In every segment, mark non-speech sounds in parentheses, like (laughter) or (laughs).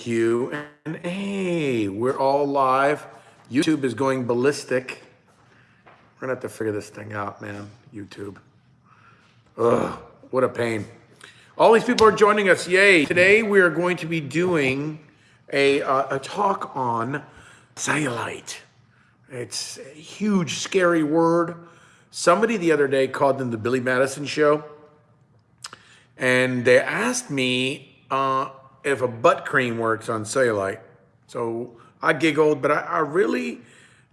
Q and A. We're all live. YouTube is going ballistic. We're gonna have to figure this thing out, man. YouTube. Ugh, what a pain. All these people are joining us. Yay. Today we are going to be doing a, uh, a talk on cellulite. It's a huge, scary word. Somebody the other day called them the Billy Madison show. And they asked me uh, if a butt cream works on cellulite. So I giggled, but I, I really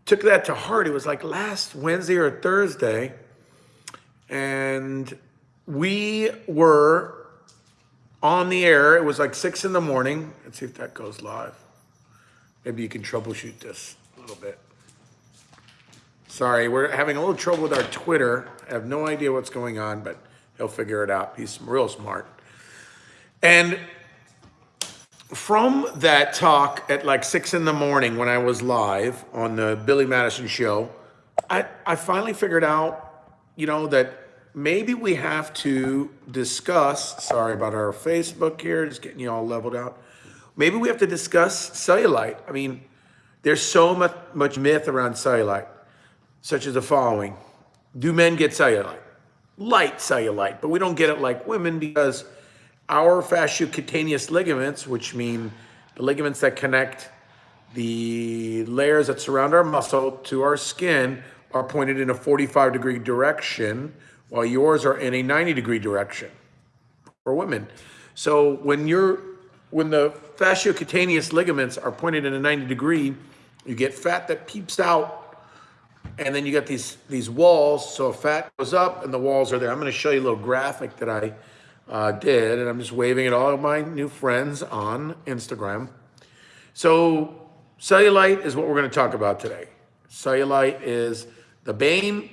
took that to heart. It was like last Wednesday or Thursday. And we were on the air. It was like six in the morning. Let's see if that goes live. Maybe you can troubleshoot this a little bit. Sorry, we're having a little trouble with our Twitter. I have no idea what's going on, but he'll figure it out. He's real smart. And from that talk at like six in the morning when I was live on the Billy Madison show, I, I finally figured out, you know, that maybe we have to discuss, sorry about our Facebook here, just getting you all leveled out. Maybe we have to discuss cellulite. I mean, there's so much, much myth around cellulite, such as the following. Do men get cellulite? Light cellulite, but we don't get it like women because our fasciocutaneous ligaments, which mean the ligaments that connect the layers that surround our muscle to our skin are pointed in a 45 degree direction, while yours are in a 90 degree direction for women. So when you're when the fasciocutaneous ligaments are pointed in a 90 degree, you get fat that peeps out, and then you get these, these walls, so fat goes up and the walls are there. I'm gonna show you a little graphic that I uh, did, and I'm just waving at all of my new friends on Instagram. So cellulite is what we're gonna talk about today. Cellulite is the bane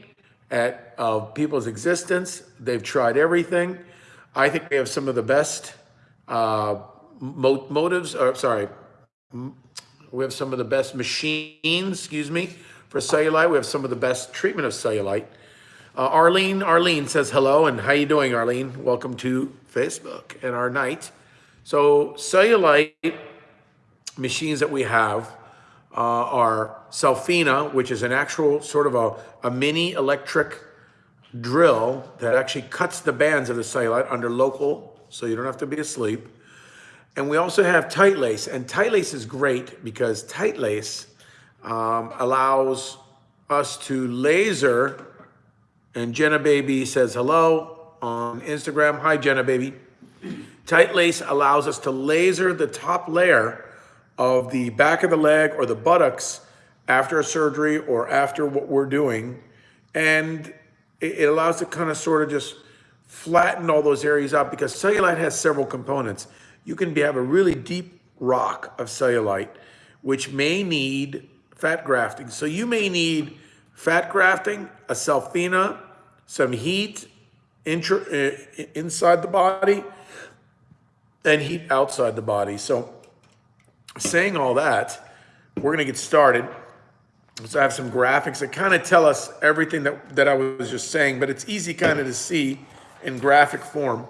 at, of people's existence. They've tried everything. I think we have some of the best uh, mo motives, or sorry, we have some of the best machines, excuse me, for cellulite. We have some of the best treatment of cellulite. Uh, Arlene, Arlene says hello, and how you doing, Arlene? Welcome to Facebook and our night. So cellulite machines that we have uh, are Cellfina, which is an actual sort of a, a mini electric drill that actually cuts the bands of the cellulite under local, so you don't have to be asleep. And we also have tight lace. And tight lace is great because tight lace um, allows us to laser, and Jenna Baby says hello on Instagram. Hi, Jenna Baby. Tight lace allows us to laser the top layer of the back of the leg or the buttocks after a surgery or after what we're doing. And it allows to kind of sort of just flatten all those areas out because cellulite has several components you can be, have a really deep rock of cellulite, which may need fat grafting. So you may need fat grafting, a Cellfina, some heat intra, uh, inside the body, and heat outside the body. So saying all that, we're gonna get started. So I have some graphics that kind of tell us everything that, that I was just saying, but it's easy kind of to see in graphic form.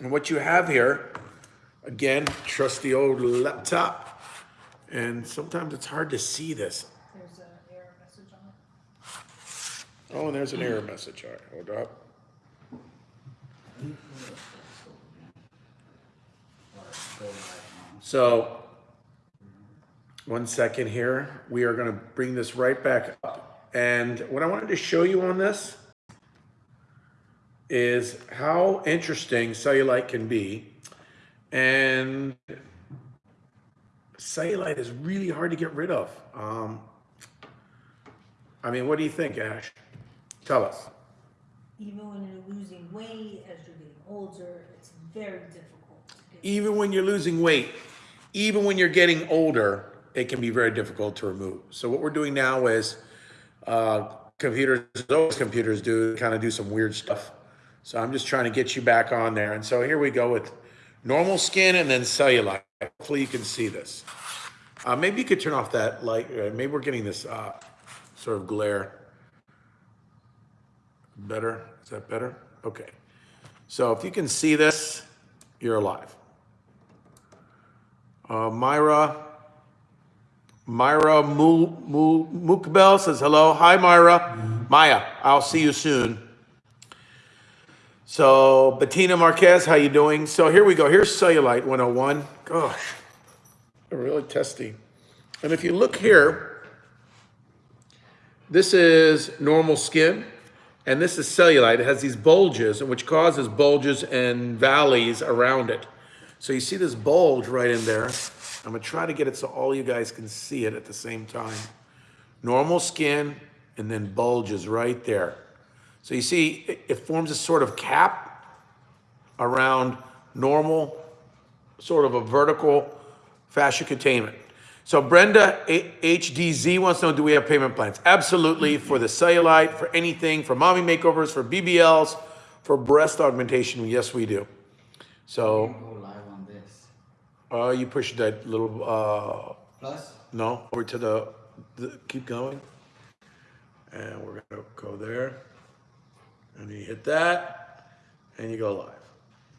And what you have here Again, trusty old laptop. And sometimes it's hard to see this. There's an error message on it. Oh, and there's an error message. All right, hold up. So, one second here. We are going to bring this right back up. And what I wanted to show you on this is how interesting cellulite can be and cellulite is really hard to get rid of. Um, I mean, what do you think, Ash? Tell us. Even when you're losing weight, as you're getting older, it's very difficult. Even when you're losing weight, even when you're getting older, it can be very difficult to remove. So what we're doing now is uh, computers, those computers do kind of do some weird stuff. So I'm just trying to get you back on there. And so here we go with normal skin and then cellulite. Hopefully you can see this. Uh, maybe you could turn off that light. Uh, maybe we're getting this uh, sort of glare. Better? Is that better? Okay. So if you can see this, you're alive. Uh, Myra, Myra Mu, Mu, Mukbel says hello. Hi, Myra. Maya, I'll see you soon. So, Bettina Marquez, how you doing? So here we go. Here's Cellulite 101. Gosh, really testy. And if you look here, this is normal skin, and this is cellulite. It has these bulges, which causes bulges and valleys around it. So you see this bulge right in there. I'm gonna try to get it so all you guys can see it at the same time. Normal skin, and then bulges right there. So you see, it, forms a sort of cap around normal, sort of a vertical fascia containment. So Brenda HDZ wants to know, do we have payment plans? Absolutely, for the cellulite, for anything, for mommy makeovers, for BBLs, for breast augmentation, yes, we do. So, Go live on this. uh, you push that little, uh, Plus, no, over to the, the, keep going. And we're gonna go there. And you hit that, and you go live.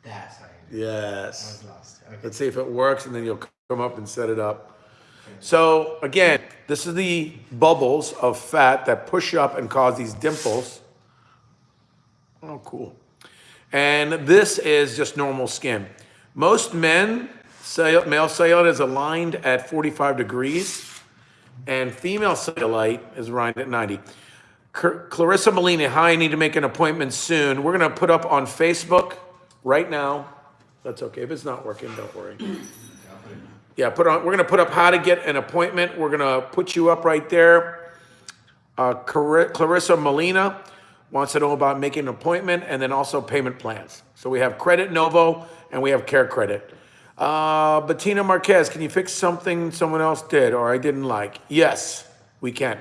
that's right. I Yes. was lost. Okay. Let's see if it works, and then you'll come up and set it up. So again, this is the bubbles of fat that push up and cause these dimples. Oh, cool. And this is just normal skin. Most men, male cellulite is aligned at 45 degrees, and female cellulite is aligned at 90. Clarissa Molina, hi, I need to make an appointment soon. We're gonna put up on Facebook right now. That's okay, if it's not working, don't worry. Yeah, put on, we're gonna put up how to get an appointment. We're gonna put you up right there. Uh, Clar- Clarissa Molina wants to know about making an appointment and then also payment plans. So we have Credit Novo and we have Care Credit. Uh, Bettina Marquez, can you fix something someone else did or I didn't like? Yes, we can.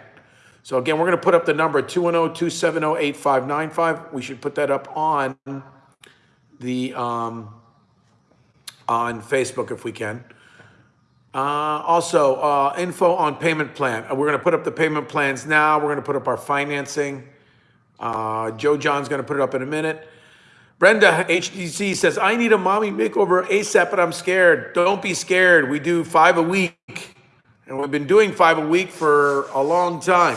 So again, we're gonna put up the number 210-270-8595. We should put that up on the, um, on Facebook if we can. Uh, also, uh, info on payment plan. Uh, We're gonna put up the payment plans now. We're gonna put up our financing. Uh, Joe John's gonna put it up in a minute. Brenda HDC says, I need a mommy makeover ASAP, but I'm scared. Don't be scared. We do five a week. And we've been doing five a week for a long time.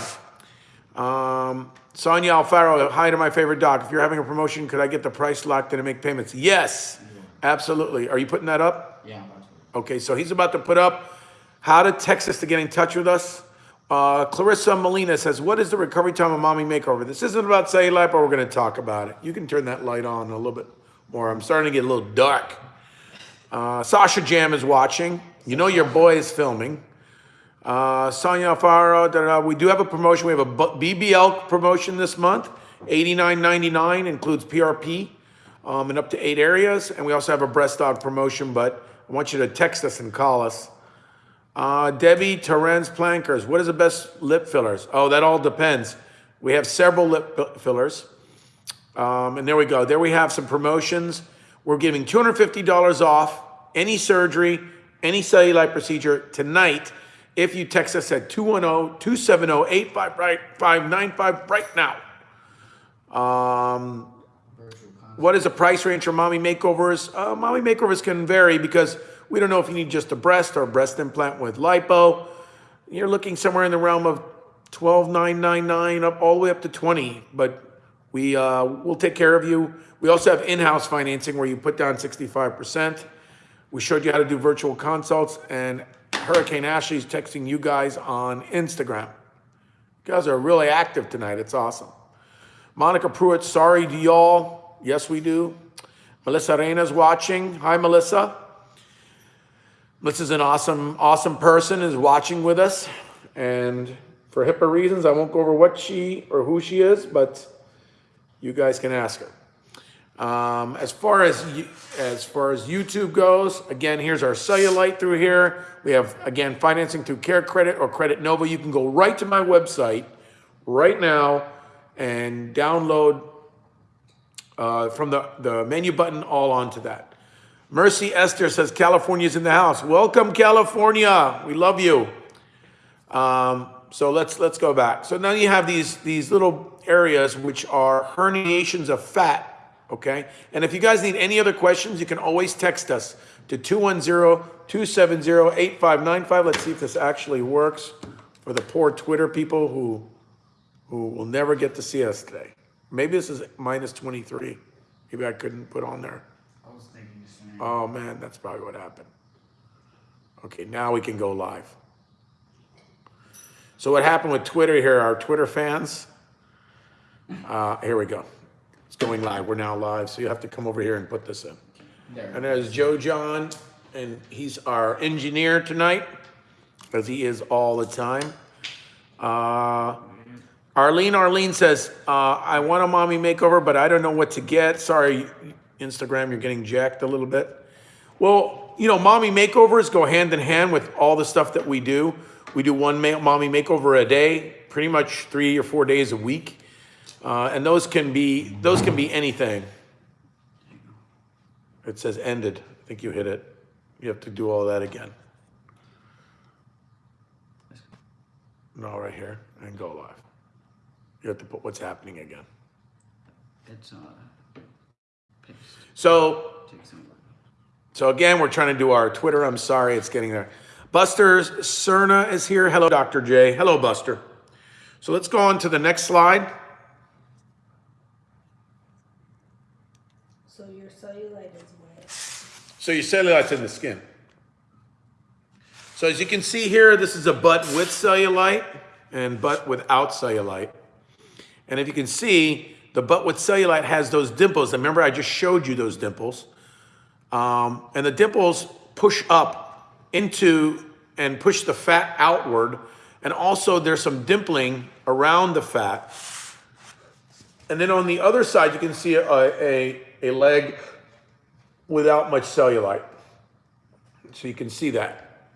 Um, Sonia Alfaro, hi to my favorite doc. If you're having a promotion, could I get the price locked in and make payments? Yes, absolutely. Are you putting that up? Yeah, to. Okay, so he's about to put up how to text us to get in touch with us. Uh, Clarissa Molina says, what is the recovery time of mommy makeover? This isn't about cellulite, but we're gonna talk about it. You can turn that light on a little bit more. I'm starting to get a little dark. Uh, Sasha Jam is watching. You know your boy is filming. Uh, Sonia Alfaro, da, da, da. we do have a promotion. We have a BBL promotion this month. $89.99 includes PRP um, in up to eight areas. And we also have a breast dog promotion, but I want you to text us and call us. Uh, Debbie Terrenz Plankers, what is the best lip fillers? Oh, that all depends. We have several lip fillers. Um, and there we go. There we have some promotions. We're giving $250 off any surgery, any cellulite procedure tonight if you text us at 210-270-8595 right now. Um, what is the price range for mommy makeovers? Uh, mommy makeovers can vary because we don't know if you need just a breast or a breast implant with lipo. You're looking somewhere in the realm of twelve nine nine nine up all the way up to twenty. But we uh, will take care of you. We also have in-house financing where you put down sixty five percent. We showed you how to do virtual consults, and Hurricane Ashley's texting you guys on Instagram. You guys are really active tonight. It's awesome. Monica Pruitt, sorry to y'all. Yes, we do. Melissa Reina's watching. Hi, Melissa. Melissa's an awesome, awesome person, is watching with us. And for HIPAA reasons, I won't go over what she or who she is, but you guys can ask her. Um, as far as as far as YouTube goes, again, here's our cellulite through here. We have again financing through Care Credit or Credit Nova. You can go right to my website right now and download uh, from the, the menu button all onto that. Mercy Esther says California's in the house. Welcome, California. We love you. Um, so let's let's go back. So now you have these these little areas which are herniations of fat. Okay, and if you guys need any other questions, you can always text us. to 210-270-8595. Let's see if this actually works for the poor Twitter people who, who will never get to see us today. Maybe this is minus 23. Maybe I couldn't put on there. I was thinking the same. Oh, man, that's probably what happened. Okay, now we can go live. So what happened with Twitter here, our Twitter fans? Uh, here we go. It's going live. We're now live, so you have to come over here and put this in. There. And there's Joe John, and he's our engineer tonight, as he is all the time. Uh, Arlene, Arlene says, uh, I want a mommy makeover, but I don't know what to get. Sorry, Instagram, you're getting jacked a little bit. Well, you know, mommy makeovers go hand in hand with all the stuff that we do. We do one ma- mommy makeover a day, pretty much three or four days a week. Uh, and those can be, those can be anything. It says ended. I think you hit it. You have to do all that again. No, right here, and go live. You have to put what's happening again. It's, uh, paste. So, Take some. so again, we're trying to do our Twitter. I'm sorry, it's getting there. Buster Cerna is here. Hello, Dr. J. Hello, Buster. So let's go on to the next slide. So your cellulite is wet. So your cellulite's in the skin. So as you can see here, this is a butt with cellulite and butt without cellulite. And if you can see, the butt with cellulite has those dimples. Remember, I just showed you those dimples. Um, and the dimples push up into and push the fat outward. And also there's some dimpling around the fat. And then on the other side, you can see a, a, a leg without much cellulite. So you can see that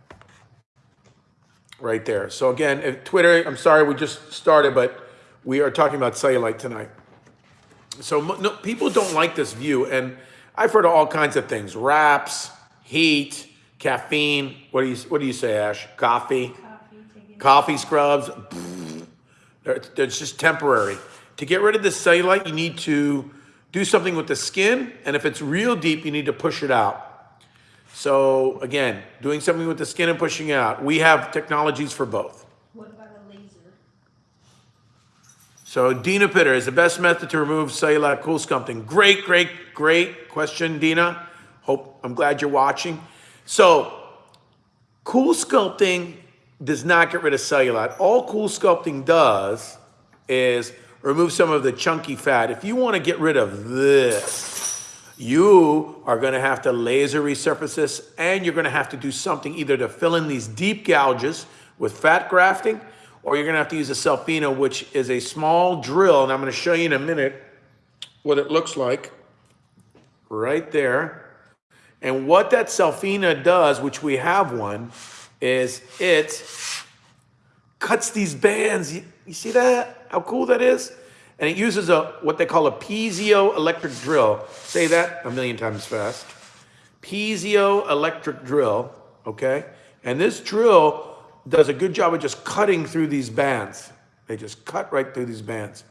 right there. So again, Twitter, I'm sorry, we just started, but we are talking about cellulite tonight. So no, people don't like this view, and I've heard of all kinds of things: wraps, heat, caffeine. What do you What do you say, Ash? Coffee, Coffee, coffee scrubs. They're just temporary. To get rid of the cellulite, you need to do something with the skin, and if it's real deep, you need to push it out. So again, doing something with the skin and pushing it out. We have technologies for both. What about a laser? So Dina Pitter is the best method to remove cellulite cool sculpting. Great, great, great question, Dina. Hope I'm glad you're watching. So cool sculpting does not get rid of cellulite. All cool sculpting does is remove some of the chunky fat. If you want to get rid of this, you are going to have to laser resurface this and you're going to have to do something either to fill in these deep gouges with fat grafting or you're to have to use a Cellfina, which is a small drill. And I'm to show you in a minute what it looks like right there. And what that Cellfina does, which we have one, is it cuts these bands. You, you see that? How cool that is? And it uses a what they call a piezo electric drill. Say that a million times fast. Piezo electric drill, okay? And this drill does a good job of just cutting through these bands. They just cut right through these bands.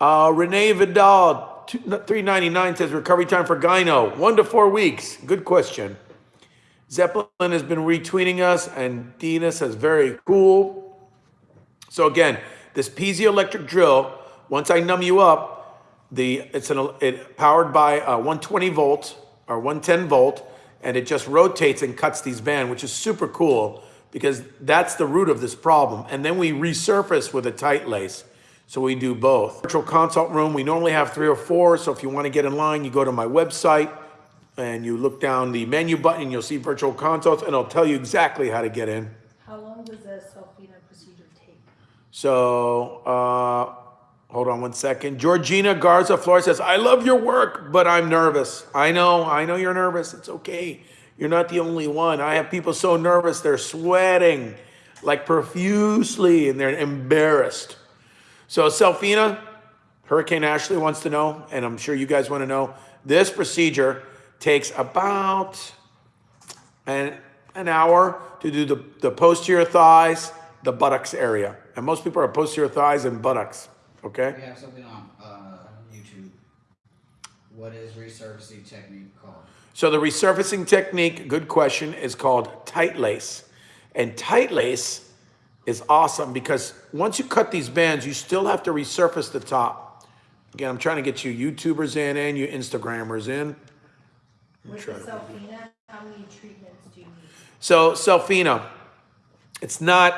Uh, Renee Vidal, 399 says recovery time for gyno, one to four weeks. Good question. Zeppelin has been retweeting us, and Dina says very cool. So again, this piezoelectric drill, once I numb you up, the it's an it powered by a 120 volt or 110 volt, and it just rotates and cuts these bands, which is super cool because that's the root of this problem. And then we resurface with a tight lace. So we do both. Virtual consult room, we normally have three or four. So if you want to get in line, you go to my website and you look down the menu button and you'll see virtual consults and it'll tell you exactly how to get in. How long does a Cellfina procedure take? So, uh, hold on one second. Georgina Garza Flores says, I love your work, but I'm nervous. I know, I know you're nervous. It's okay. You're not the only one. I have people so nervous, they're sweating like profusely and they're embarrassed. So, Cellfina, Hurricane Ashley wants to know, and I'm sure you guys want to know, this procedure takes about an, an hour to do the, the posterior thighs, the buttocks area. And most people are posterior thighs and buttocks, okay? We have something on uh, YouTube. What is resurfacing technique called? So the resurfacing technique, good question, is called tight lace. And tight lace is awesome because once you cut these bands, you still have to resurface the top. Again, I'm trying to get you YouTubers in and you Instagrammers in. With Cellfina, how many treatments do you need? So Cellfina, it's not,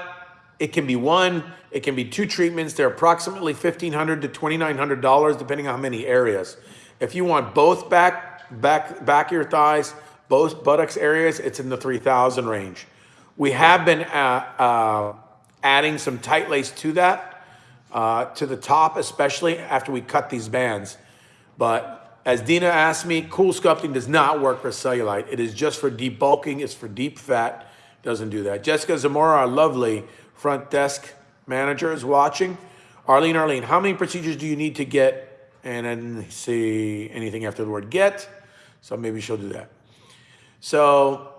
it can be one, it can be two treatments. They're approximately 1,500 to $2,900 depending on how many areas. If you want both back, back, back of your thighs, both buttocks areas, it's in the 3,000 range. We have been uh, uh, adding some tight lace to that, uh, to the top, especially after we cut these bands. But as Dina asked me, cool sculpting does not work for cellulite. It is just for debulking, it's for deep fat, doesn't do that. Jessica Zamora, our lovely front desk manager, is watching. Arlene, Arlene, how many procedures do you need to get? And then see anything after the word get. So maybe she'll do that. So,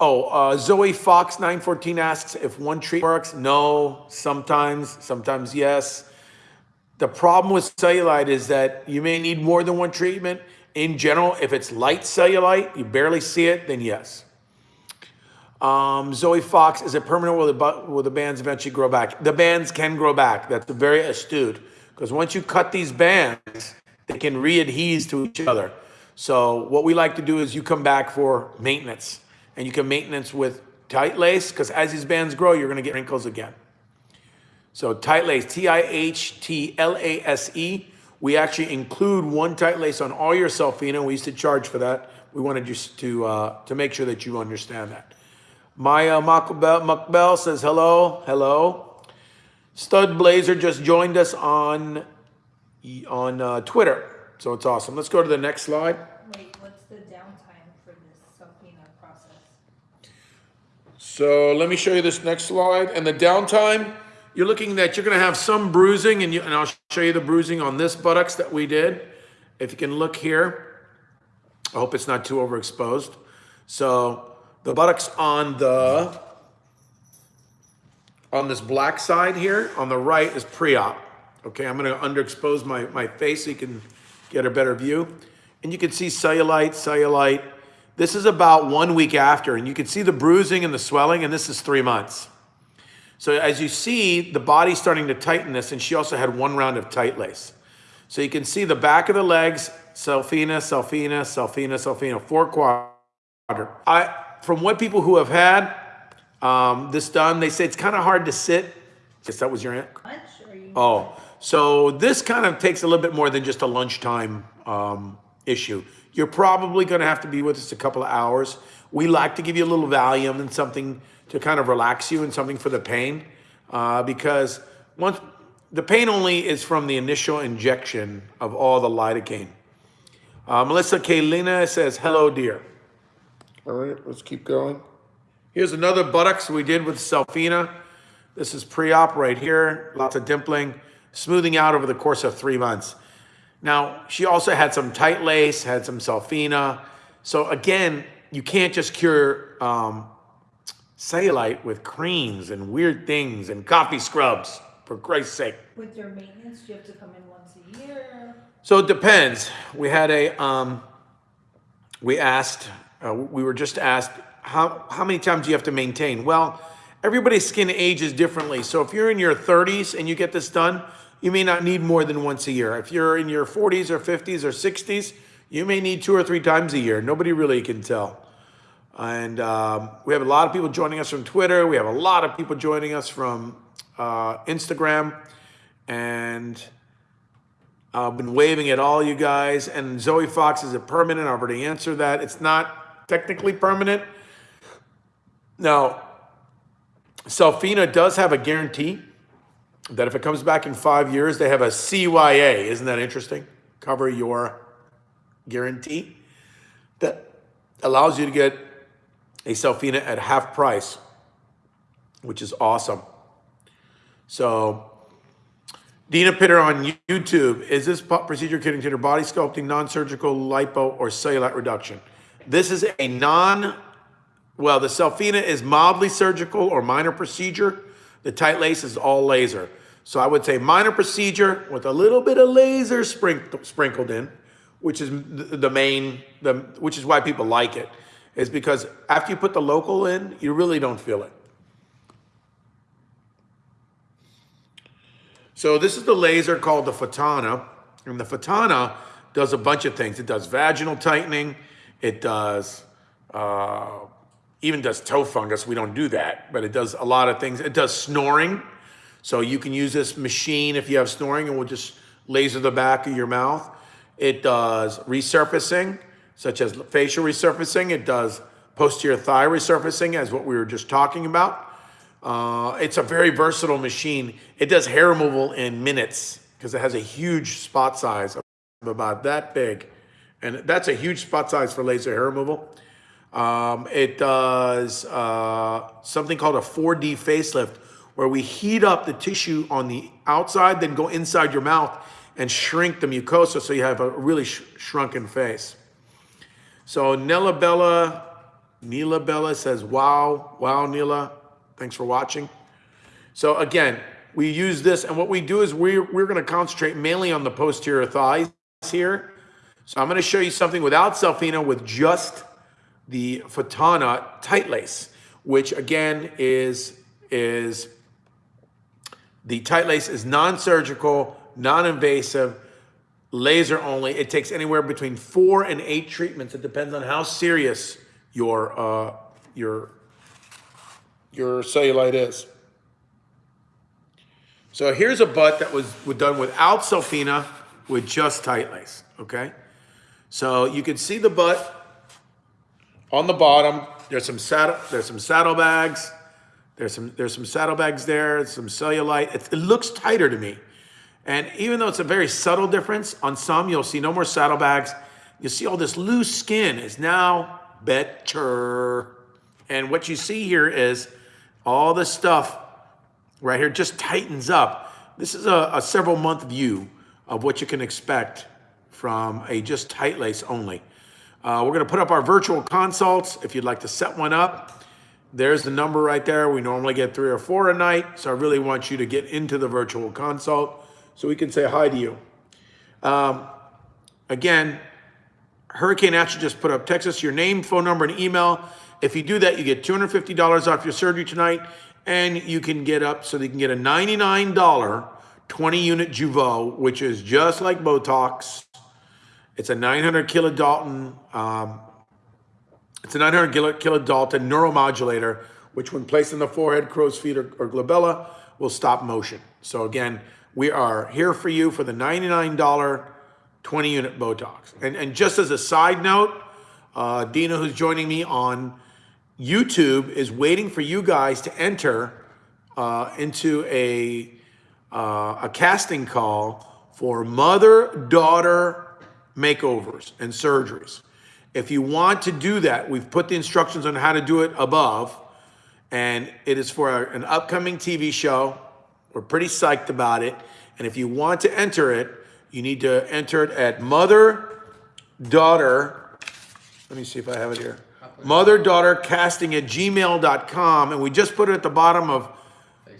oh, uh, Zoe Fox 914 asks if one treatment works. No, sometimes, sometimes yes. The problem with cellulite is that you may need more than one treatment. In general, if it's light cellulite, you barely see it, then yes. Um, Zoe Fox, is it permanent? Will the, will the bands eventually grow back? The bands can grow back. That's very astute. Because once you cut these bands, they can readhere to each other. So what we like to do is you come back for maintenance. And you can maintenance with tight lace, because as these bands grow, you're going to get wrinkles again. So tight lace, T-I-H-T-L-A-S-E. We actually include one tight lace on all your Cellfina. We used to charge for that. We wanted just to uh, to make sure that you understand that. Maya Makbel, Makbel says hello, hello. Stud Blazer just joined us on on uh, Twitter, so it's awesome. Let's go to the next slide. Wait, what's the downtime for this Cellfina process? So let me show you this next slide. And the downtime, you're looking that you're going to have some bruising, and, you, and I'll show you the bruising on this buttocks that we did. If you can look here, I hope it's not too overexposed. So the buttocks on the on this black side here on the right is pre-op. Okay, I'm going to underexpose my, my face so you can get a better view. And you can see cellulite, cellulite. This is about one week after, and you can see the bruising and the swelling, and this is three months. So as you see, the body's starting to tighten this, and she also had one round of tight lace. So you can see the back of the legs, Cellfina, Cellfina, Cellfina, Cellfina, four quadrant. I, from what people who have had um, this done, they say it's kind of hard to sit. Guess that was your aunt. You? Oh, so this kind of takes a little bit more than just a lunchtime um, issue. You're probably going to have to be with us a couple of hours. We like to give you a little Valium and something to kind of relax you and something for the pain, uh, because once the pain only is from the initial injection of all the lidocaine. Uh, Melissa Kalina says, "Hello, dear." All right, let's keep going. Here's another buttocks we did with Cellfina. This is pre-op right here, lots of dimpling, smoothing out over the course of three months. Now, she also had some tight lace, had some Cellfina. So again, you can't just cure um, cellulite with creams and weird things and coffee scrubs, for Christ's sake. With your maintenance, you have to come in once a year? So it depends. We had a, um, we asked, uh, we were just asked, how, how many times do you have to maintain? Well, everybody's skin ages differently. So if you're in your 30s and you get this done, you may not need more than once a year. If you're in your 40s or 50s or 60s, you may need two or three times a year. Nobody really can tell. And um, we have a lot of people joining us from Twitter. We have a lot of people joining us from uh, Instagram. And I've been waving at all you guys. And Zoe Fox, is it permanent? I've already answered that. It's not technically permanent. Now, Cellfina does have a guarantee that if it comes back in five years, they have a CYA. Isn't that interesting? Cover your guarantee. That allows you to get a Cellfina at half price, which is awesome. So, Dina Pitter on YouTube, is this procedure considered body sculpting, non-surgical lipo, or cellulite reduction? This is a non, well, the Cellfina is mildly surgical or minor procedure. The tight lace is all laser. So I would say minor procedure with a little bit of laser sprinkled, sprinkled in which is the, the main, the, which is why people like it, is because after you put the local in, you really don't feel it. So this is the laser called the Fotona, and the Fotona does a bunch of things. It does vaginal tightening. It does, uh, even does toe fungus. We don't do that, but it does a lot of things. It does snoring. So you can use this machine if you have snoring and we'll just laser the back of your mouth. It does resurfacing, such as facial resurfacing. It does posterior thigh resurfacing, as what we were just talking about. Uh, it's a very versatile machine. It does hair removal in minutes because it has a huge spot size of about that big. And that's a huge spot size for laser hair removal. Um, it does uh, something called a 4D facelift, where we heat up the tissue on the outside, then go inside your mouth and shrink the mucosa so you have a really sh- shrunken face. So Nella Bella, Neela Bella says, wow, wow, Neela, thanks for watching. So again, we use this, and what we do is we're, we're gonna concentrate mainly on the posterior thighs here. So I'm gonna show you something without Cellfina with just the Fotona tight lace, which again is, is the tight lace is non-surgical, non-invasive, laser only. It takes anywhere between four and eight treatments. It depends on how serious your uh, your your cellulite is. So here's a butt that was, was done without Cellfina with just tight lace. Okay, so you can see the butt on the bottom. There's some saddle. There's some saddlebags. There's some there's some saddlebags there. Some cellulite. It, it looks tighter to me. And even though it's a very subtle difference, on some you'll see no more saddlebags. You see all this loose skin is now better. And what you see here is all this stuff right here just tightens up. This is a, a several month view of what you can expect from a just tight lace only. Uh, we're gonna put up our virtual consults if you'd like to set one up. There's the number right there. We normally get three or four a night, so I really want you to get into the virtual consult so we can say hi to you. Um, again, Hurricane Action just put up Texas, your name, phone number, and email. If you do that, you get $250 off your surgery tonight, and you can get up so that you can get a $99 20 unit Jeuveau, which is just like Botox. It's a 900 kilodalton, um, it's a 900 kilo- kilodalton neuromodulator, which when placed in the forehead, crow's feet, or, or glabella, will stop motion. So again, we are here for you for the $99 20 unit Botox. And, and just as a side note, uh, Dina, who's joining me on YouTube, is waiting for you guys to enter uh, into a, uh, a casting call for mother daughter makeovers and surgeries. If you want to do that, we've put the instructions on how to do it above, and it is for an upcoming TV show. We're pretty psyched about it. And if you want to enter it, you need to enter it at mother daughter. Let me see if I have it here. Mother daughter casting at gmail.com. And we just put it at the bottom of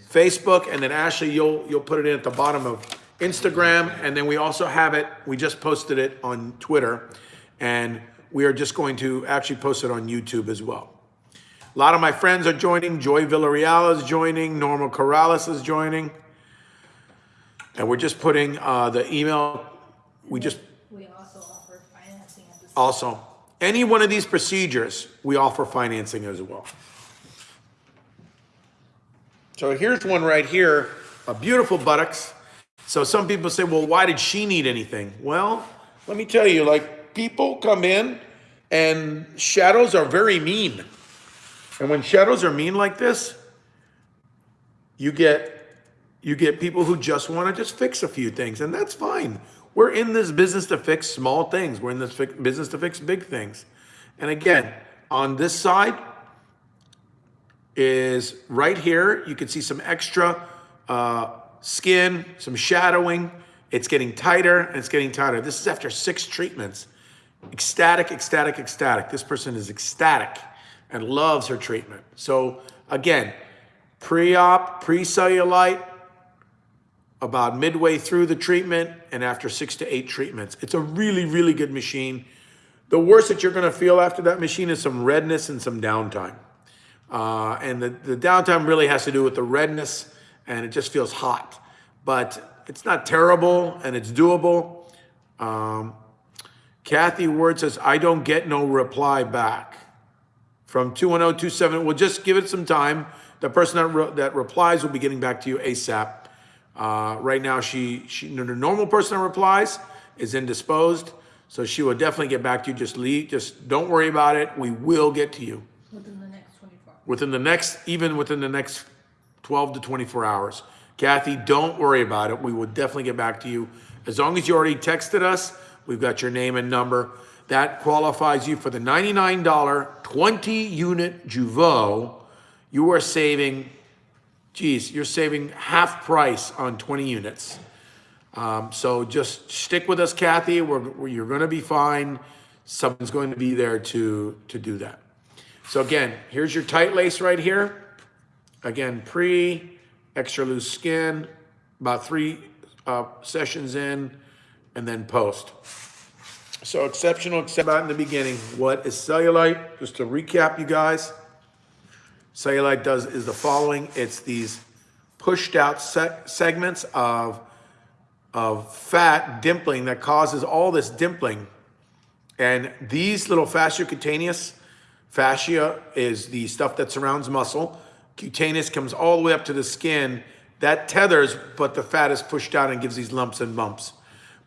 Facebook. And then Ashley, you'll you'll put it in at the bottom of Instagram. And then we also have it, we just posted it on Twitter. And we are just going to actually post it on YouTube as well. A lot of my friends are joining. Joy Villarreal is joining. Norma Corrales is joining. And we're just putting uh, the email, we just We also offer financing also, any one of these procedures, we offer financing as well. So here's one right here, a beautiful buttocks. So some people say, well, why did she need anything? Well, let me tell you, like people come in and shadows are very mean. And when shadows are mean like this, you get you get people who just want to just fix a few things and that's fine we're in this business to fix small things we're in this business to fix big things and again on this side is right here you can see some extra uh, skin some shadowing it's getting tighter and it's getting tighter this is after six treatments ecstatic ecstatic ecstatic this person is ecstatic and loves her treatment so again pre-op pre-cellulite about midway through the treatment and after six to eight treatments. It's a really, really good machine. The worst that you're gonna feel after that machine is some redness and some downtime. Uh, and the, the downtime really has to do with the redness and it just feels hot. But it's not terrible and it's doable. Um, Kathy Word says, I don't get no reply back. From 21027, we'll just give it some time. The person that, re- that replies will be getting back to you ASAP. Uh, right now, she, she, the normal person that replies is indisposed. So she will definitely get back to you. Just leave, just don't worry about it. We will get to you Within the next twenty-four. within the next, even within the next 12 to 24 hours. Kathy, don't worry about it. We will definitely get back to you. As long as you already texted us, we've got your name and number. That qualifies you for the $99 20 unit Jeuveau. You are saving, geez, you're saving half price on 20 units. Um, so just stick with us, Kathy. We're, you're going to be fine. Someone's going to be there to, to do that. So again, here's your tight lace right here. Again, pre, extra loose skin, about three uh, sessions in, and then post. So exceptional, except out in the beginning. What is cellulite? Just to recap, you guys. Cellulite does is the following. It's these pushed out se- segments of of fat dimpling that causes all this dimpling. And these little fasciocutaneous, fascia is the stuff that surrounds muscle. Cutaneous comes all the way up to the skin. That tethers, but the fat is pushed out and gives these lumps and bumps.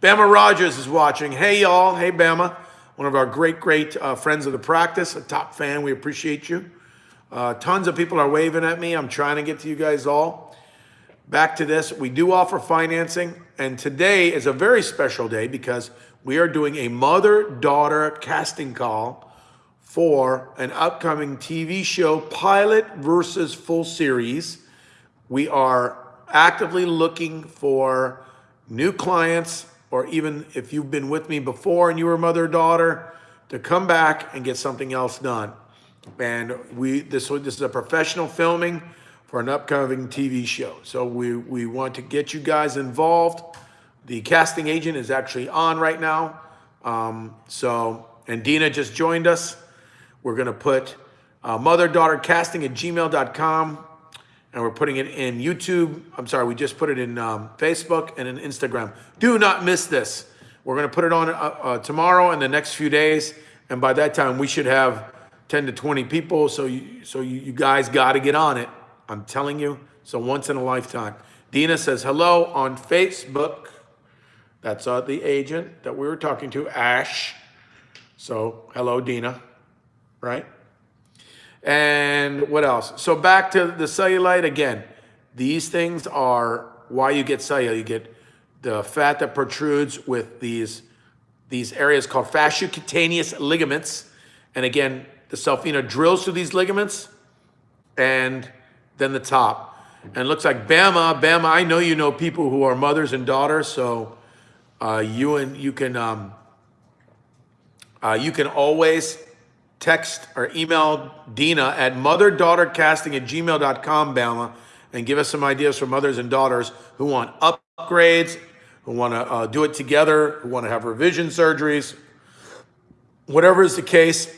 Bama Rogers is watching. Hey, y'all. Hey, Bama. One of our great, great uh, friends of the practice, a top fan. We appreciate you. Uh, tons of people are waving at me. I'm trying to get to you guys all back to this. We do offer financing, and today is a very special day because we are doing a mother daughter casting call for an upcoming TV show, pilot versus full series. We are actively looking for new clients, or even if you've been with me before and you were mother daughter, to come back and get something else done. And we this this is a professional filming for an upcoming TV show. So we we want to get you guys involved. The casting agent is actually on right now. Um, so and Dina just joined us. We're gonna put uh, mother daughter casting at gmail.com and we're putting it in YouTube. I'm sorry, we just put it in um, Facebook and in Instagram. Do not miss this. We're going to put it on uh, uh, tomorrow and the next few days, and by that time we should have 10 to 20 people. So you, so you, you guys got to get on it. I'm telling you, So once in a lifetime. Dina says hello on Facebook. That's uh, the agent that we were talking to, Ash. So hello, Dina. Right? And what else? So back to the cellulite again. These things are why you get cellulite. You get the fat that protrudes with these these areas called fasciocutaneous ligaments. And again, the Cellfina drills through these ligaments and then the top. And looks like Bama, Bama, I know you know people who are mothers and daughters, so uh, you and you can um, uh, you can always text or email Dina at motherdaughtercasting at gmail.com, Bama, and give us some ideas for mothers and daughters who want upgrades, who want to uh, do it together, who want to have revision surgeries. Whatever is the case,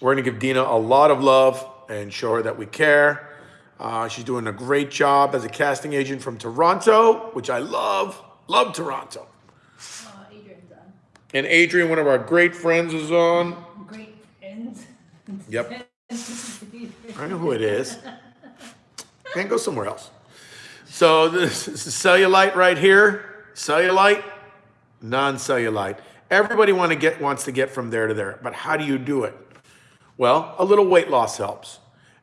we're going to give Dina a lot of love and show her that we care. Uh, she's doing a great job as a casting agent from Toronto, which I love. Love Toronto. Uh, Adrian's on. And Adrian, one of our great friends, is on. Great. Yep. I know who it is. (laughs) Can't go somewhere else. So this is cellulite right here. Cellulite, non-cellulite. Everybody want to get wants to get from there to there, but how do you do it? Well, a little weight loss helps.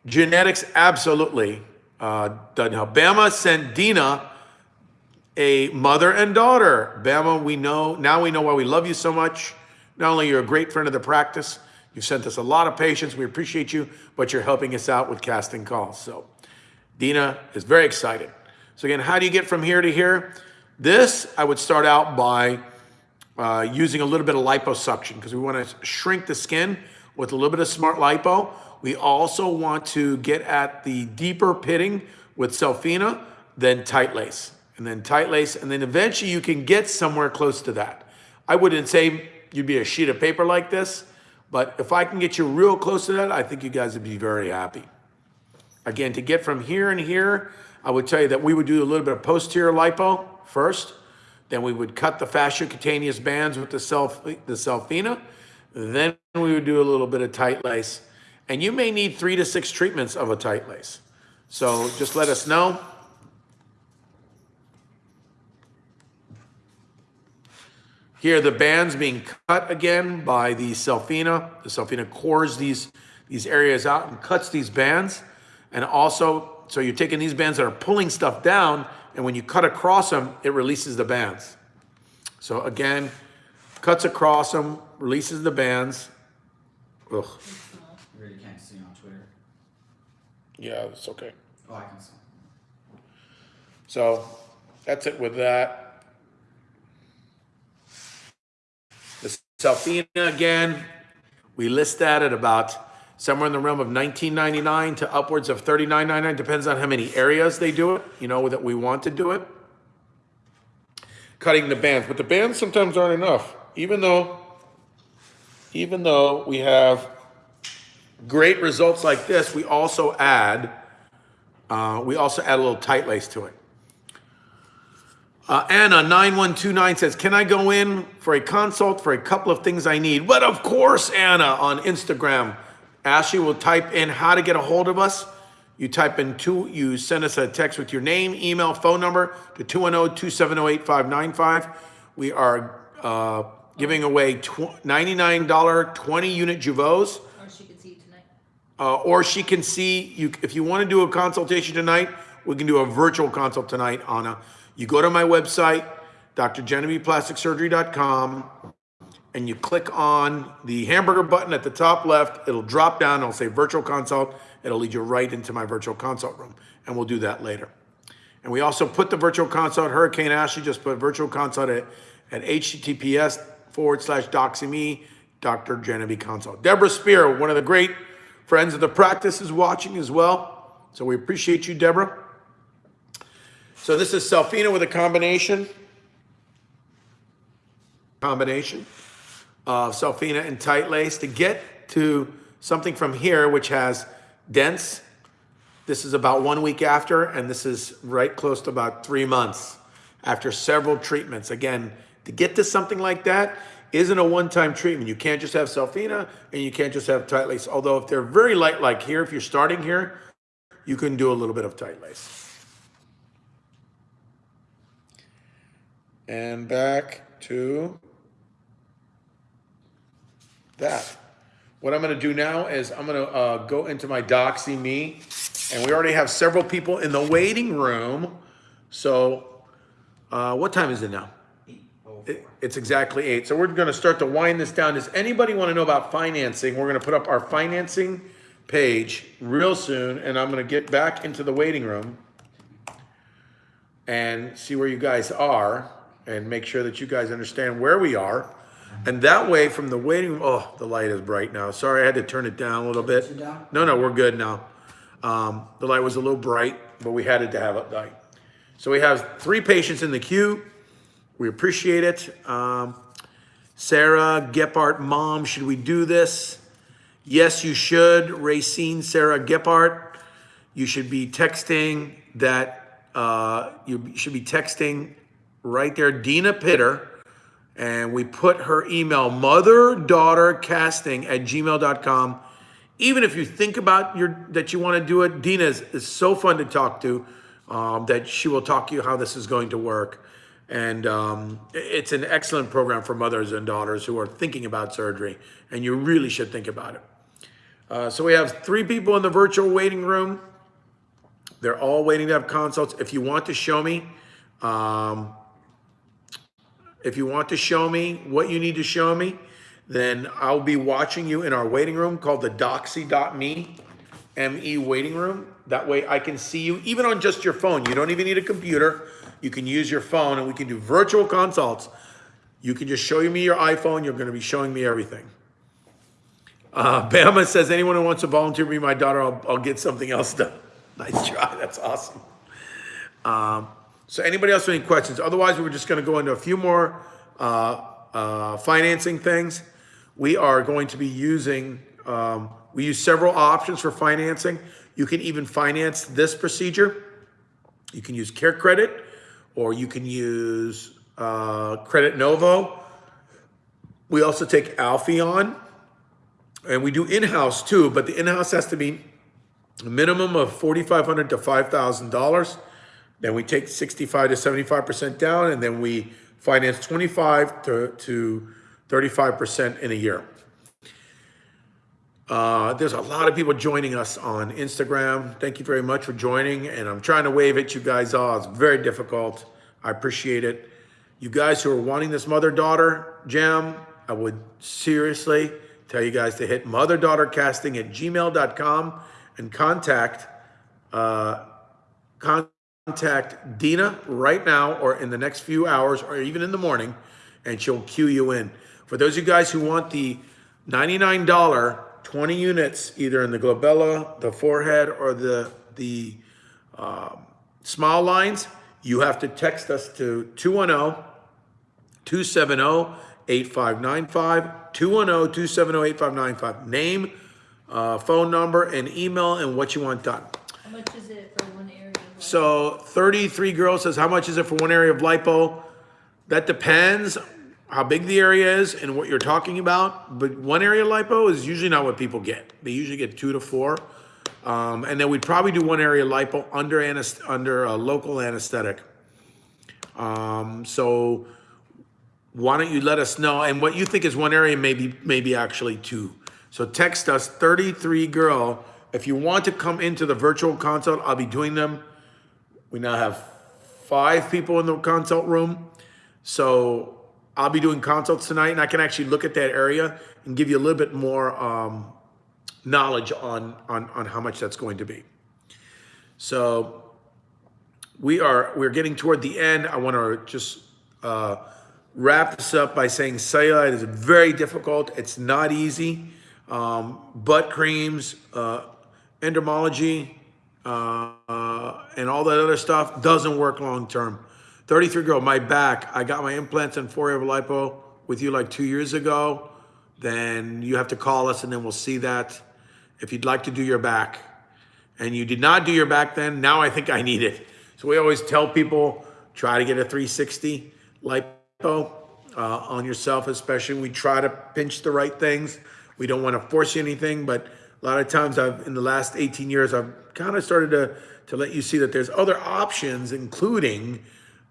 Genetics absolutely uh, doesn't help. Bama sent Dina a mother and daughter. Bama, we know now we know why we love you so much. Not only you're a great friend of the practice, you've sent us a lot of patients. We appreciate you, but you're helping us out with casting calls. So Dina is very excited. So again, how do you get from here to here? This I would start out by uh, using a little bit of liposuction because we want to shrink the skin with a little bit of smart lipo. We also want to get at the deeper pitting with Cellfina then tight lace. and then tight lace, and then eventually you can get somewhere close to that. I wouldn't say you'd be a sheet of paper like this, but if I can get you real close to that, I think you guys would be very happy. Again, to get from here and here, I would tell you that we would do a little bit of posterior lipo first. Then we would cut the fasciocutaneous bands with the self the Cellfina. Then we would do a little bit of tight lace. And you may need three to six treatments of a tight lace. So just let us know. Here, the bands being cut again by the Cellfina. The Cellfina cores these, these areas out and cuts these bands. And also, so you're taking these bands that are pulling stuff down, and when you cut across them, it releases the bands. So again, cuts across them, releases the bands. Ugh. You really can't see on Twitter. Yeah, it's okay. Oh, I can see. So that's it with that. Cellfina again, we list that at about somewhere in the realm of 19.99 to upwards of 39.99 depends on how many areas they do it, you know, that we want to do it. Cutting the bands, but the bands sometimes aren't enough, even though even though we have great results like this, we also add uh, we also add a little tight lace to it. Uh, Anna, 9129 says, Can I go in for a consult for a couple of things I need? But of course, Anna, on Instagram. Ashley will type in how to get a hold of us. You type in two, you send us a text with your name, email, phone number to 210 270 8595. We are uh, giving away tw- $99 20 unit Jeuveau's Or she can see you tonight. uh, or she can see you. If you want to do a consultation tonight, we can do a virtual consult tonight, Anna. You go to my website, drgenevievePlasticSurgery.com, and you click on the hamburger button at the top left. It'll drop down. It'll say virtual consult. It'll lead you right into my virtual consult room, and we'll do that later. And we also put the virtual consult, Hurricane Ashley just put virtual consult at, at https forward slash doxyme, Dr. Genevieve Consult. Deborah Spear, one of the great friends of the practice, is watching as well. So we appreciate you, Deborah. So this is Cellfina with a combination. Combination of Cellfina and tight lace to get to something from here, which has dense. This is about one week after, and this is right close to about three months after several treatments. Again, to get to something like that isn't a one-time treatment. You can't just have Cellfina and you can't just have tight lace. Although if they're very light like here, if you're starting here, you can do a little bit of tight lace. And back to that. What I'm gonna do now is I'm gonna uh, go into my Doxy Me, and we already have several people in the waiting room. So, uh, what time is it now? It- It's exactly eight. So we're gonna start to wind this down. Does anybody wanna know about financing? We're gonna put up our financing page real soon, and I'm gonna get back into the waiting room and see where you guys are and make sure that you guys understand where we are. And that way from the waiting room, oh, the light is bright now. Sorry, I had to turn it down a little bit. No, no, we're good now. Um, the light was a little bright, but we had it to have it light. So we have three patients in the queue. We appreciate it. Um, Sarah Gephardt, mom, should we do this? Yes, you should. Racine Sarah Gephardt, you should be texting that, uh, you should be texting right there, Dina Pitter. And we put her email, mother daughter casting at gmail.com. Even if you think about your that you want to do it, Dina is, is so fun to talk to um, that she will talk to you how this is going to work. And um, it's an excellent program for mothers and daughters who are thinking about surgery, and you really should think about it. Uh, so we have three people in the virtual waiting room. They're all waiting to have consults. If you want to show me, um, if you want to show me what you need to show me, then I'll be watching you in our waiting room called the doxy.me, M-E waiting room. That way I can see you even on just your phone. You don't even need a computer. You can use your phone and we can do virtual consults. You can just show me your iPhone. You're going to be showing me everything. Uh, (laughs) Bama says, anyone who wants to volunteer to be my daughter, I'll, I'll get something else done. (laughs) Nice try. That's awesome. Um, So anybody else have any questions? Otherwise, we're just gonna go into a few more, uh, uh, financing things. We are going to be using, um, we use several options for financing. You can even finance this procedure. You can use Care Credit, or you can use, uh, Credit Novo. We also take Alphaeon, and we do in-house too, but the in-house has to be a minimum of 4,500 to five thousand dollars. Then we take sixty-five to seventy-five percent down, and then we finance twenty-five to, to thirty-five percent in a year. Uh, there's a lot of people joining us on Instagram. Thank you very much for joining, and I'm trying to wave at you guys all. It's very difficult. I appreciate it. You guys who are wanting this mother-daughter jam, I would seriously tell you guys to hit motherdaughtercasting at gmail.com and contact uh, contact Dina right now or in the next few hours or even in the morning, and she'll cue you in. For those of you guys who want the $99 20 units, either in the glabella, the forehead, or the, the um, smile lines, you have to text us to 210 270 8595, 210 270 8595. Name, uh, phone number, and email, and what you want done. How much is it for one area? of life? So 33 girls says, how much is it for one area of lipo? That depends how big the area is and what you're talking about. But one area lipo is usually not what people get. They usually get two to four. Um, and then we'd probably do one area lipo under anest- under a local anesthetic. Um, so why don't you let us know? And what you think is one area, maybe maybe actually two. So text us 33 girl. If you want to come into the virtual consult, I'll be doing them. We now have five people in the consult room. So I'll be doing consults tonight and I can actually look at that area and give you a little bit more um, knowledge on, on, on how much that's going to be. So we are, we're getting toward the end. I want to just uh, wrap this up by saying cellulite is very difficult. It's not easy. Um, butt creams, uh, endermology, uh, and all that other stuff doesn't work long term. 33 girl, my back. I got my implants and four over lipo with you like two years ago. Then you have to call us and then we'll see that. If you'd like to do your back and you did not do your back then, now I think I need it. So we always tell people try to get a 360 lipo uh, on yourself, especially. We try to pinch the right things. We don't want to force you anything, but a lot of times I've in the last 18 years I've kind of started to to let you see that there's other options, including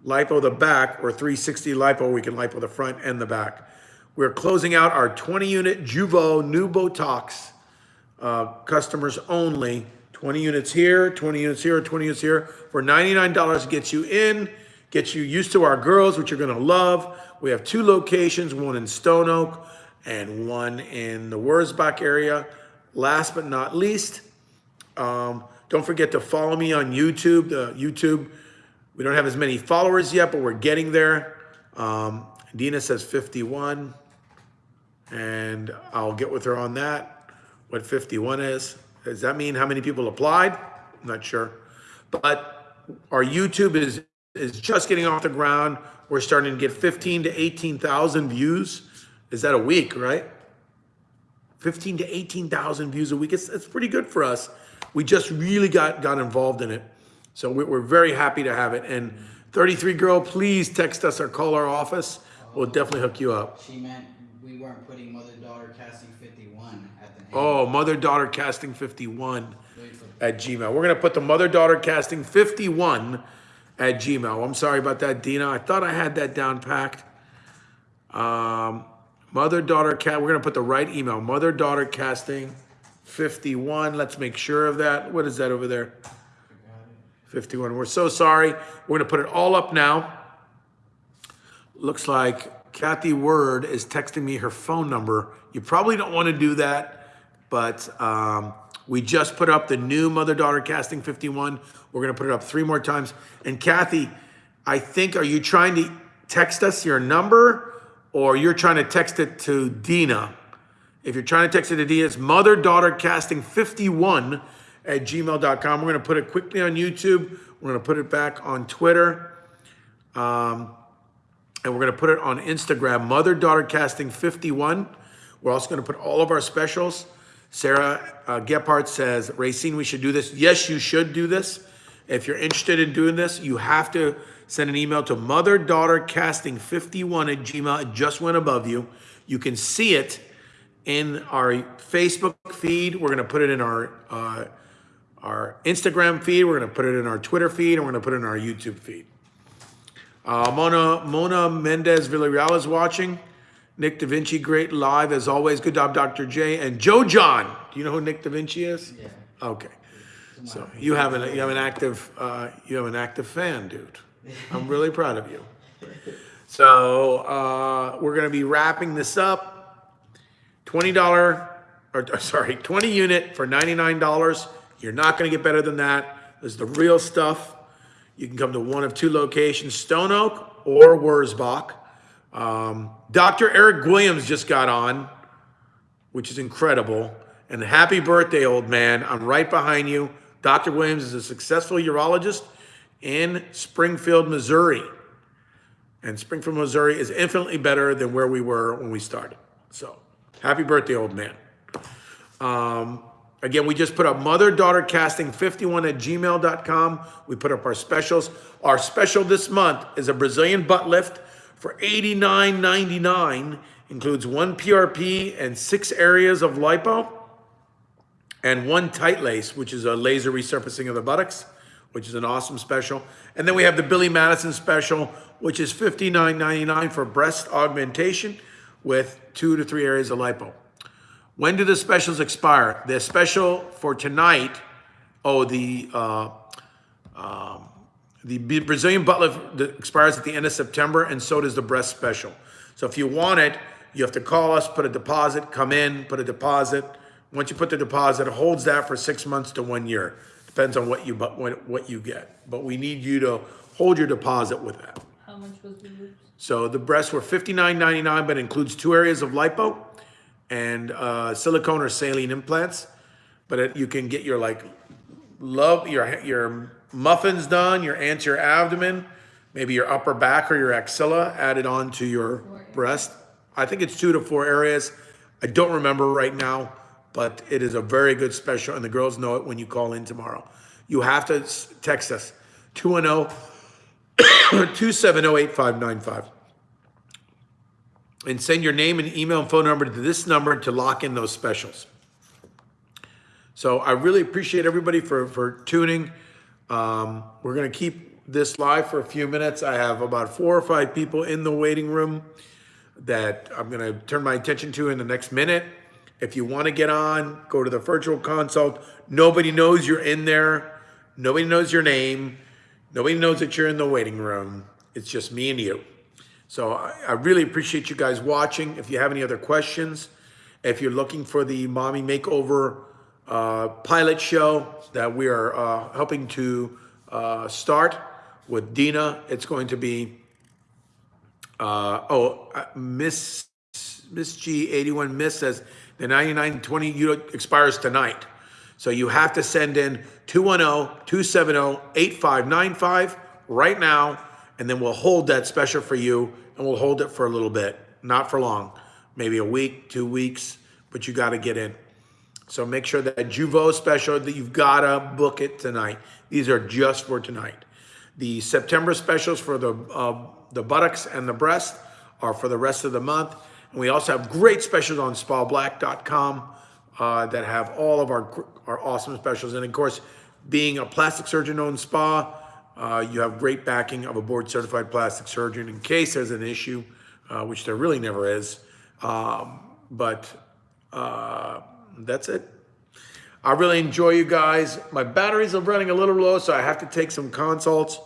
lipo the back or 360 lipo. We can lipo the front and the back. We're closing out our 20 unit Jeuveau new Botox uh, customers only. 20 units here, 20 units here, 20 units here. For $99 gets you in, gets you used to our girls, which you're gonna love. We have two locations, one in Stone Oak and one in the Wurzbach area. Last but not least, um, don't forget to follow me on YouTube. The YouTube, we don't have as many followers yet, but we're getting there. Um, Dina says 51, and I'll get with her on that. What 51 is? Does that mean how many people applied? I'm not sure. But our YouTube is is just getting off the ground. We're starting to get 15 to 18,000 views. Is that a week, right? 15 to 18,000 views a week. It's, it's pretty good for us. We just really got, got involved in it. So we- we're very happy to have it. And 33 girl, please text us or call our office. We'll definitely hook you up. She meant we weren't putting mother daughter casting 51 at the end. Oh, mother daughter casting 51 Wait at Gmail. We're gonna put the mother daughter casting 51 at Gmail. I'm sorry about that, Dina. I thought I had that down packed. Um, mother daughter cat. We're gonna put the right email. Mother daughter casting 51. Let's make sure of that. What is that over there? 51. We're so sorry. We're gonna put it all up now. Looks like Kathy Word is texting me her phone number. You probably don't want to do that, but um, we just put up the new mother daughter casting 51. We're going to put it up three more times. And Kathy, I think, are you trying to text us your number or you're trying to text it to Dina? If you're trying to text it to Dina, it's mother daughter casting 51 at gmail.com. We're going to put it quickly on YouTube. We're going to put it back on Twitter. Um, and we're going to put it on Instagram, Mother Daughter Casting 51. We're also going to put all of our specials. Sarah uh, Gephardt says, Racine, we should do this. Yes, you should do this. If you're interested in doing this, you have to send an email to Mother Daughter Casting 51 at Gmail. It just went above you. You can see it in our Facebook feed. We're going to put it in our uh, our Instagram feed. We're going to put it in our Twitter feed, and we're going to put it in our YouTube feed. Uh, Mona Mona Mendez Villarreal is watching. Nick Da Vinci, great live as always. Good job, Dr. J. And Joe John. Do you know who Nick Da Vinci is? Yeah. Okay. So you have an you have an active uh, you have an active fan, dude. I'm really proud of you. So uh, we're gonna be wrapping this up. Twenty dollar or or, sorry, twenty unit for ninety nine dollars. You're not gonna get better than that. This is the real stuff. You can come to one of two locations, Stone Oak or Wurzbach. Um, Dr. Eric Williams just got on which is incredible. And happy birthday, old man. I'm right behind you. Dr. Williams is a successful urologist in Springfield, Missouri. And Springfield, Missouri is infinitely better than where we were when we started. So, happy birthday, old man. Um, again, we just put up mother daughter casting 51 at gmail.com. We put up our specials. Our special this month is a Brazilian butt lift for $89.99. Includes one PRP and six areas of lipo, and one tight lace, which is a laser resurfacing of the buttocks, which is an awesome special. And then we have the Billy Madison special, which is $59.99 for breast augmentation with two to three areas of lipo. When do the specials expire? The special for tonight, oh, the uh, um, the Brazilian butt lift expires at the end of September, and so does the breast special. So if you want it, you have to call us, put a deposit, come in, put a deposit. Once you put the deposit, it holds that for six months to one year. Depends on what you but what, what you get. But we need you to hold your deposit with that. How much was the? So the breasts were $59.99, but includes two areas of lipo and uh, silicone or saline implants. But it, you can get your like love your your muffins done, your anterior abdomen, maybe your upper back or your axilla added on to your breast. I think it's two to four areas. I don't remember right now, but it is a very good special, and the girls know it when you call in tomorrow. You have to text us 210 (coughs) 270 8595 and send your name and email and phone number to this number to lock in those specials. So I really appreciate everybody for, for tuning. Um, we're gonna keep this live for a few minutes. I have about four or five people in the waiting room that I'm gonna turn my attention to in the next minute. If you wanna get on, go to the virtual consult. Nobody knows you're in there. Nobody knows your name. Nobody knows that you're in the waiting room. It's just me and you. So I, I really appreciate you guys watching. If you have any other questions, if you're looking for the Mommy Makeover uh, pilot show that we are uh, helping to uh, start with Dina, it's going to be, uh, oh, uh, Miss Miss G81 Miss says the 9920 unit expires tonight. So you have to send in oh, 210-270-8595 right now, and then we'll hold that special for you, and we'll hold it for a little bit, not for long, maybe a week, two weeks, but you got to get in. So make sure that Jeuveau special that you've got to book it tonight. These are just for tonight. The September specials for the uh, the buttocks and the breast are for the rest of the month. We also have great specials on spablack.com uh, that have all of our our awesome specials. And of course, being a plastic surgeon owned spa, uh, you have great backing of a board certified plastic surgeon in case there's an issue, uh, which there really never is. Um, but uh, that's it. I really enjoy you guys. My batteries are running a little low, so I have to take some consults.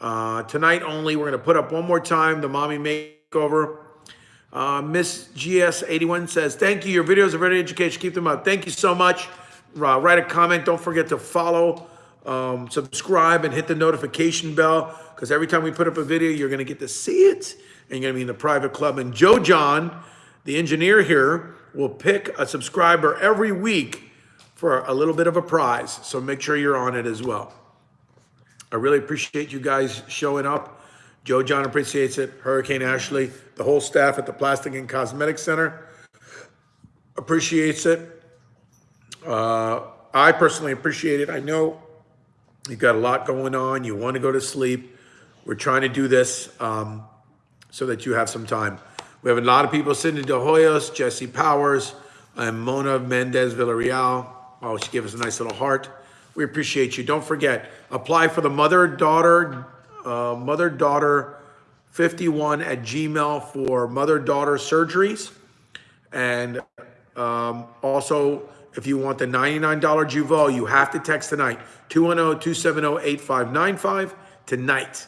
Uh, tonight only, we're going to put up one more time the mommy makeover. Uh, Miss GS81 says, Thank you. Your videos are very educational. Keep them up. Thank you so much. Uh, write a comment. Don't forget to follow, um, subscribe, and hit the notification bell because every time we put up a video, you're going to get to see it and you're going to be in the private club. And Joe John, the engineer here, will pick a subscriber every week for a little bit of a prize. So make sure you're on it as well. I really appreciate you guys showing up. Joe John appreciates it, Hurricane Ashley, the whole staff at the Plastic and Cosmetic Center appreciates it. Uh, I personally appreciate it. I know you've got a lot going on. You want to go to sleep. We're trying to do this um, so that you have some time. We have a lot of people, Cindy De Hoyos, Jesse Powers, and Mona Mendez Villarreal. Oh, she gave us a nice little heart. We appreciate you. Don't forget, apply for the mother-daughter, uh, mother-daughter 51 at Gmail for mother-daughter surgeries. And um, also, if you want the $99 Jeuveau, you have to text tonight, oh, 210-270-8595 tonight.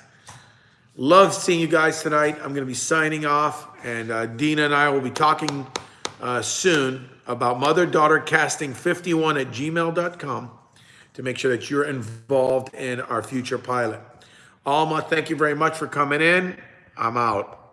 Love seeing you guys tonight. I'm going to be signing off, and uh, Dina and I will be talking uh, soon about mother-daughter casting 51 at gmail.com to make sure that you're involved in our future pilot. Alma, thank you very much for coming in. I'm out.